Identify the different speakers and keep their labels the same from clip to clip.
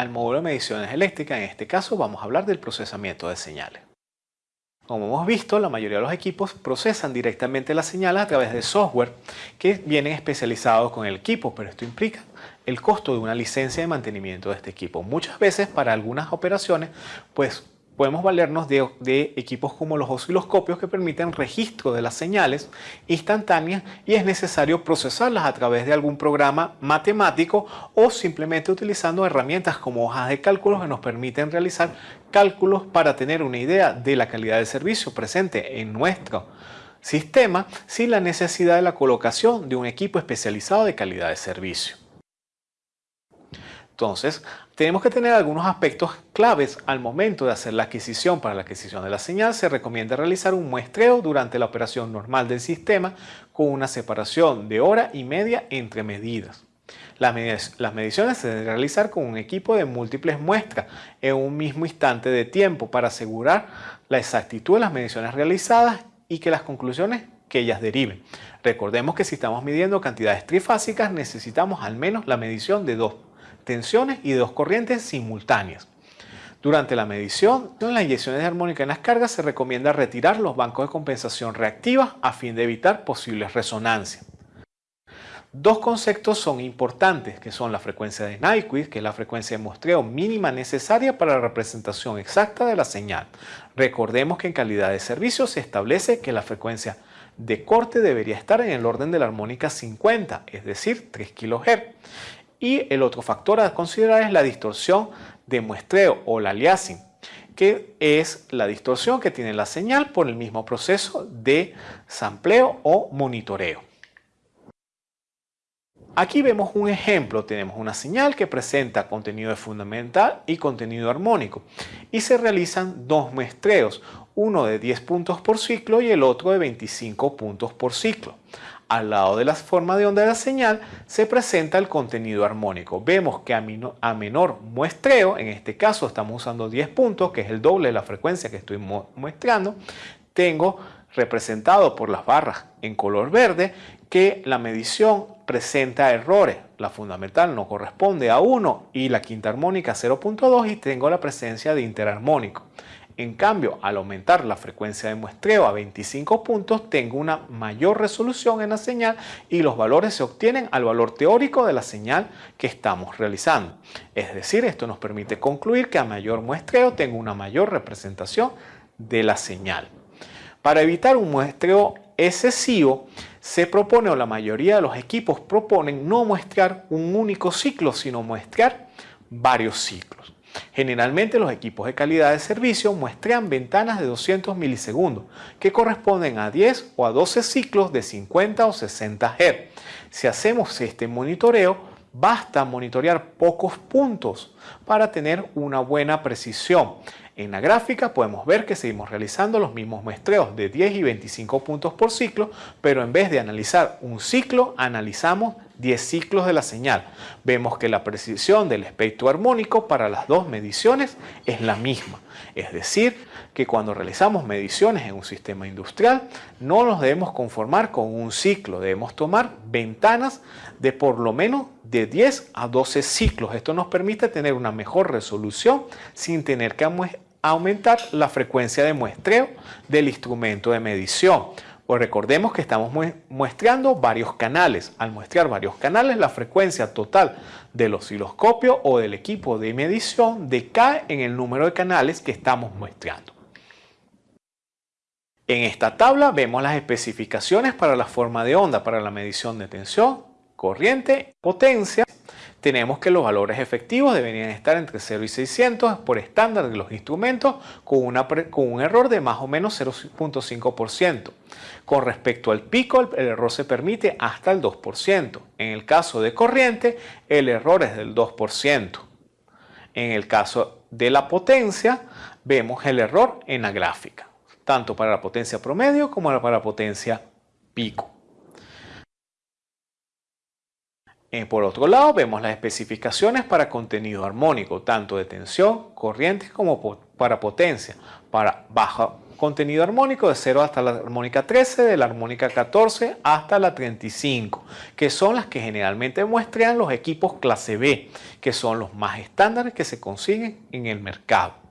Speaker 1: al módulo de mediciones eléctricas. En este caso vamos a hablar del procesamiento de señales. Como hemos visto, la mayoría de los equipos procesan directamente las señales a través de software que vienen especializados con el equipo, pero esto implica el costo de una licencia de mantenimiento de este equipo. Muchas veces para algunas operaciones, pues podemos valernos de, equipos como los osciloscopios que permiten registro de las señales instantáneas y es necesario procesarlas a través de algún programa matemático o simplemente utilizando herramientas como hojas de cálculos que nos permiten realizar cálculos para tener una idea de la calidad del servicio presente en nuestro sistema sin la necesidad de la colocación de un equipo especializado de calidad de servicio. Entonces, tenemos que tener algunos aspectos claves al momento de hacer la adquisición. Para la adquisición de la señal se recomienda realizar un muestreo durante la operación normal del sistema con una separación de hora y media entre medidas. Las, mediciones se deben realizar con un equipo de múltiples muestras en un mismo instante de tiempo para asegurar la exactitud de las mediciones realizadas y que las conclusiones que ellas deriven. Recordemos que si estamos midiendo cantidades trifásicas necesitamos al menos la medición de dos tensiones y dos corrientes simultáneas. Durante la medición, en las inyecciones de armónica en las cargas se recomienda retirar los bancos de compensación reactiva a fin de evitar posibles resonancias. Dos conceptos son importantes, que son la frecuencia de Nyquist, que es la frecuencia de muestreo mínima necesaria para la representación exacta de la señal. Recordemos que en calidad de servicio se establece que la frecuencia de corte debería estar en el orden de la armónica 50, es decir, 3 kHz. Y el otro factor a considerar es la distorsión de muestreo o la aliasing, que es la distorsión que tiene la señal por el mismo proceso de sampleo o monitoreo. Aquí vemos un ejemplo, tenemos una señal que presenta contenido fundamental y contenido armónico y se realizan dos muestreos, uno de 10 puntos por ciclo y el otro de 25 puntos por ciclo. Al lado de la forma de onda de la señal se presenta el contenido armónico. Vemos que a, menor muestreo, en este caso estamos usando 10 puntos, que es el doble de la frecuencia que estoy muestrando, tengo representado por las barras en color verde que la medición presenta errores. La fundamental no corresponde a 1 y la quinta armónica 0.2 y tengo la presencia de interarmónico. En cambio, al aumentar la frecuencia de muestreo a 25 puntos, tengo una mayor resolución en la señal y los valores se obtienen al valor teórico de la señal que estamos realizando. Es decir, esto nos permite concluir que a mayor muestreo tengo una mayor representación de la señal. Para evitar un muestreo excesivo, se propone o la mayoría de los equipos proponen no muestrear un único ciclo, sino muestrear varios ciclos. Generalmente los equipos de calidad de servicio muestran ventanas de 200 milisegundos que corresponden a 10 o a 12 ciclos de 50 o 60 Hz. Si hacemos este monitoreo, basta monitorear pocos puntos para tener una buena precisión. En la gráfica podemos ver que seguimos realizando los mismos muestreos de 10 y 25 puntos por ciclo, pero en vez de analizar un ciclo, analizamos 10 ciclos de la señal. Vemos que la precisión del espectro armónico para las dos mediciones es la misma. Es decir, que cuando realizamos mediciones en un sistema industrial, no nos debemos conformar con un ciclo, debemos tomar ventanas de por lo menos de 10 a 12 ciclos. Esto nos permite tener una mejor resolución sin tener que aumentar la frecuencia de muestreo del instrumento de medición. Pues recordemos que estamos muestreando varios canales. Al muestrear varios canales, la frecuencia total del osciloscopio o del equipo de medición decae en el número de canales que estamos muestreando. En esta tabla vemos las especificaciones para la forma de onda para la medición de tensión, corriente, potencia tenemos que los valores efectivos deberían estar entre 0 y 600 por estándar de los instrumentos con, un error de más o menos 0.5%. Con respecto al pico, el, error se permite hasta el 2%. En el caso de corriente, el error es del 2%. En el caso de la potencia, vemos el error en la gráfica, tanto para la potencia promedio como para la potencia pico. Por otro lado, vemos las especificaciones para contenido armónico, tanto de tensión, corriente como para potencia. Para baja contenido armónico de 0 hasta la armónica 13, de la armónica 14 hasta la 35, que son las que generalmente muestran los equipos clase B, que son los más estándares que se consiguen en el mercado.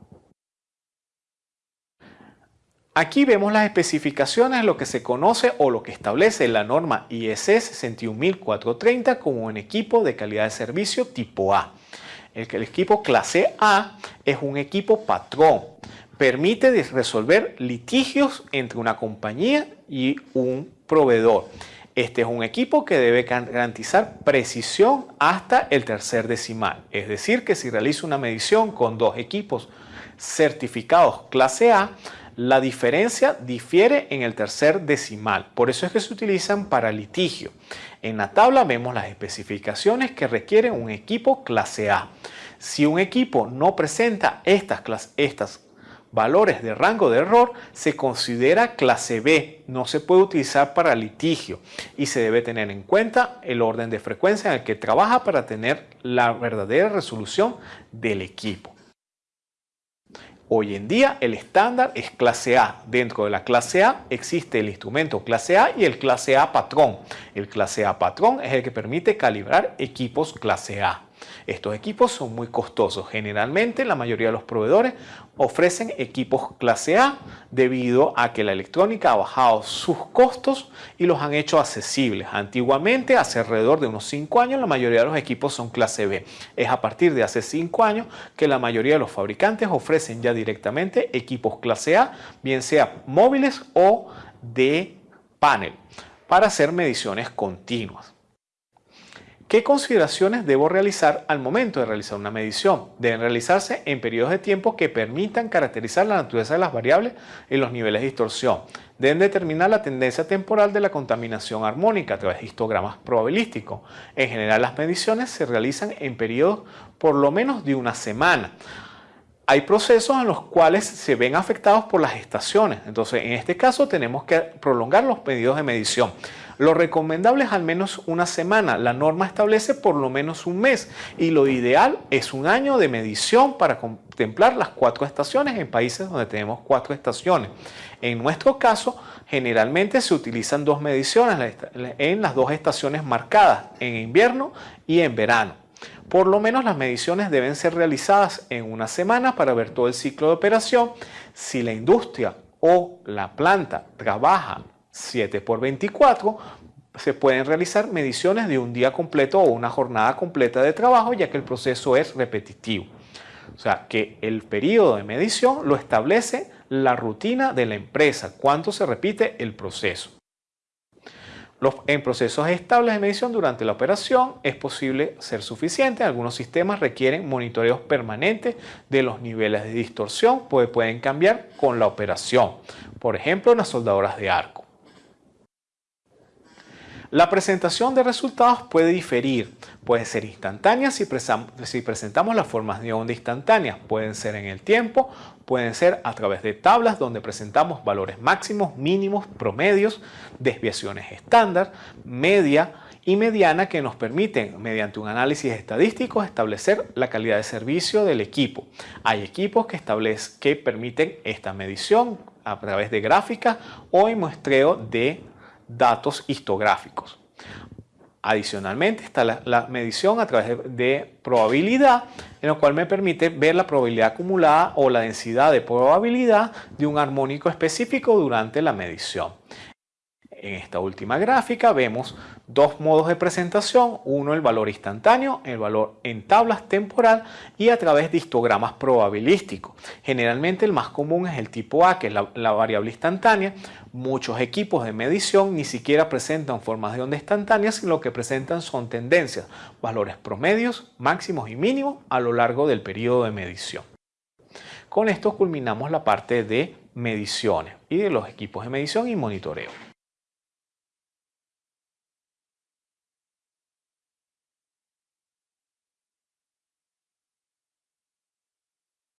Speaker 1: Aquí vemos las especificaciones lo que se conoce o lo que establece la norma ISS 61430 como un equipo de calidad de servicio tipo A. El equipo clase A es un equipo patrón. Permite resolver litigios entre una compañía y un proveedor. Este es un equipo que debe garantizar precisión hasta el tercer decimal. Es decir, que si realiza una medición con dos equipos certificados clase A, la diferencia difiere en el tercer decimal, por eso es que se utilizan para litigio. En la tabla vemos las especificaciones que requiere un equipo clase A. Si un equipo no presenta estas, estas valores de rango de error, se considera clase B, no se puede utilizar para litigio y se debe tener en cuenta el orden de frecuencia en el que trabaja para tener la verdadera resolución del equipo. Hoy en día el estándar es clase A. Dentro de la clase A existe el instrumento clase A y el clase A patrón. El clase A patrón es el que permite calibrar equipos clase A. Estos equipos son muy costosos. Generalmente la mayoría de los proveedores ofrecen equipos clase A debido a que la electrónica ha bajado sus costos y los han hecho accesibles. Antiguamente, hace alrededor de unos 5 años, la mayoría de los equipos son clase B. Es a partir de hace 5 años que la mayoría de los fabricantes ofrecen ya directamente equipos clase A, bien sea móviles o de panel, para hacer mediciones continuas. ¿Qué consideraciones debo realizar al momento de realizar una medición? Deben realizarse en periodos de tiempo que permitan caracterizar la naturaleza de las variables y los niveles de distorsión. Deben determinar la tendencia temporal de la contaminación armónica a través de histogramas probabilísticos. En general, las mediciones se realizan en periodos por lo menos de una semana hay procesos en los cuales se ven afectados por las estaciones. Entonces, en este caso tenemos que prolongar los pedidos de medición. Lo recomendable es al menos una semana. La norma establece por lo menos un mes y lo ideal es un año de medición para contemplar las cuatro estaciones en países donde tenemos cuatro estaciones. En nuestro caso, generalmente se utilizan dos mediciones en las dos estaciones marcadas, en invierno y en verano. Por lo menos las mediciones deben ser realizadas en una semana para ver todo el ciclo de operación. Si la industria o la planta trabaja 7 por 24, se pueden realizar mediciones de un día completo o una jornada completa de trabajo, ya que el proceso es repetitivo. O sea, que el periodo de medición lo establece la rutina de la empresa, cuánto se repite el proceso. en procesos estables de medición durante la operación es posible ser suficiente. Algunos sistemas requieren monitoreos permanentes de los niveles de distorsión, pues pueden cambiar con la operación. Por ejemplo, en las soldadoras de arco. La presentación de resultados puede diferir, puede ser instantánea si, presentamos las formas de onda instantáneas, pueden ser en el tiempo, pueden ser a través de tablas donde presentamos valores máximos, mínimos, promedios, desviaciones estándar, media y mediana que nos permiten, mediante un análisis estadístico, establecer la calidad de servicio del equipo. Hay equipos que, permiten esta medición a través de gráficas o en muestreo de datos histográficos. Adicionalmente está la, medición a través de, probabilidad, en lo cual me permite ver la probabilidad acumulada o la densidad de probabilidad de un armónico específico durante la medición. En esta última gráfica vemos dos modos de presentación, uno el valor instantáneo, el valor en tablas temporal y a través de histogramas probabilísticos. Generalmente el más común es el tipo A, que es la, variable instantánea. Muchos equipos de medición ni siquiera presentan formas de onda instantáneas, sino lo que presentan son tendencias, valores promedios, máximos y mínimos a lo largo del periodo de medición. Con esto culminamos la parte de mediciones y de los equipos de medición y monitoreo.